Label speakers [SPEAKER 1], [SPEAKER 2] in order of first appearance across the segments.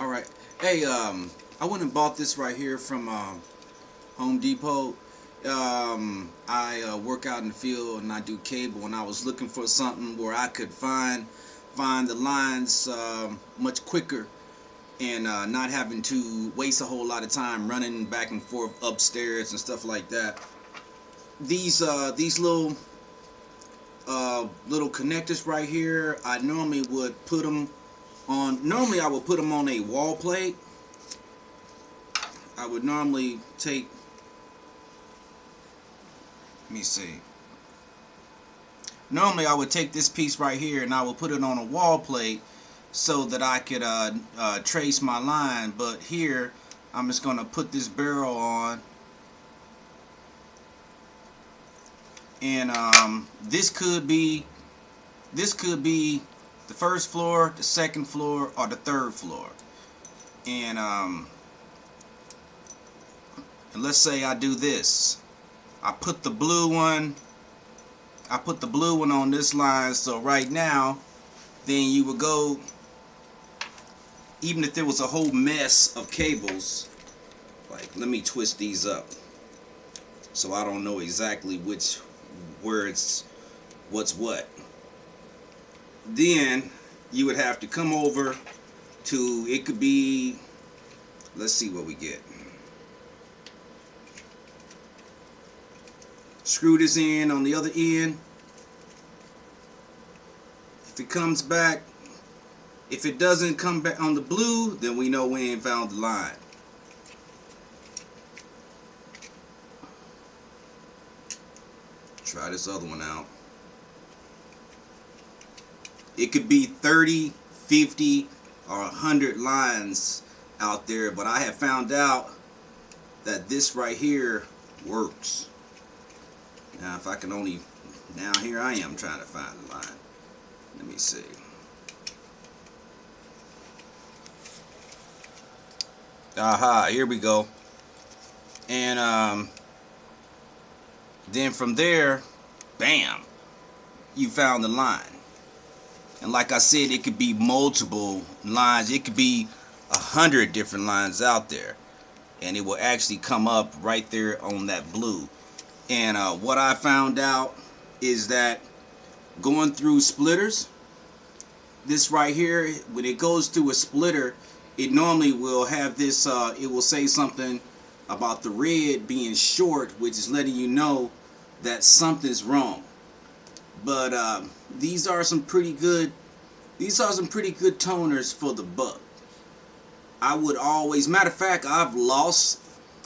[SPEAKER 1] All right. Hey, um, I went and bought this right here from um, Home Depot. Um, I uh, work out in the field and I do cable, and I was looking for something where I could find find the lines uh, much quicker and uh, not having to waste a whole lot of time running back and forth upstairs and stuff like that. These uh, these little uh, little connectors right here, I normally would put them on. Normally, I would put them on a wall plate. I would normally take. Let me see. Normally, I would take this piece right here and I would put it on a wall plate so that I could uh, uh, trace my line. But here, I'm just going to put this barrel on. And um, this could be, this could be the first floor, the second floor, or the third floor. And, um, and let's say I do this. I put the blue one, I put the blue one on this line. So right now, then you would go even if there was a whole mess of cables, like let me twist these up so I don't know exactly which where it's what's what. Then you would have to come over to it could be let's see what we get. Screw this in on the other end. If it comes back if it doesn't come back on the blue, then we know we ain't found the line. Try this other one out. It could be 30, 50, or 100 lines out there, but I have found out that this right here works. Now, if I can only, now here I am trying to find the line. Let me see. aha here we go and um, then from there bam you found the line and like I said it could be multiple lines. It could be a hundred different lines out there. And it will actually come up right there on that blue. And uh, what I found out is that going through splitters this right here when it goes through a splitter it normally will have this, uh, it will say something about the red being short, which is letting you know that something's wrong. But uh, these are some pretty good, these are some pretty good toners for the buck. I would always, matter of fact, I've lost,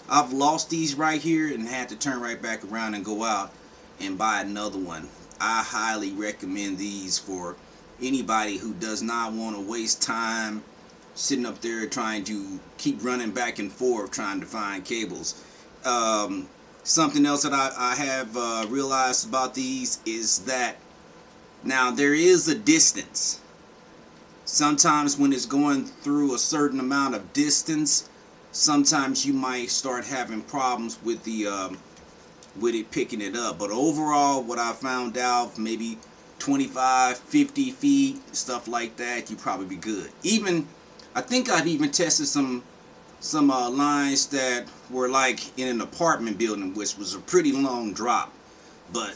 [SPEAKER 1] I've lost these right here and had to turn right back around and go out and buy another one. I highly recommend these for anybody who does not want to waste time sitting up there trying to keep running back and forth trying to find cables. Um, something else that I, I have uh, realized about these is that now there is a distance. Sometimes when it's going through a certain amount of distance, sometimes you might start having problems with the um, with it picking it up. But overall, what I found out, maybe 25, 50 feet, stuff like that, you probably be good. Even I think I've even tested some some uh, lines that were like in an apartment building, which was a pretty long drop. But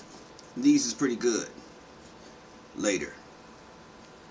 [SPEAKER 1] these is pretty good. Later.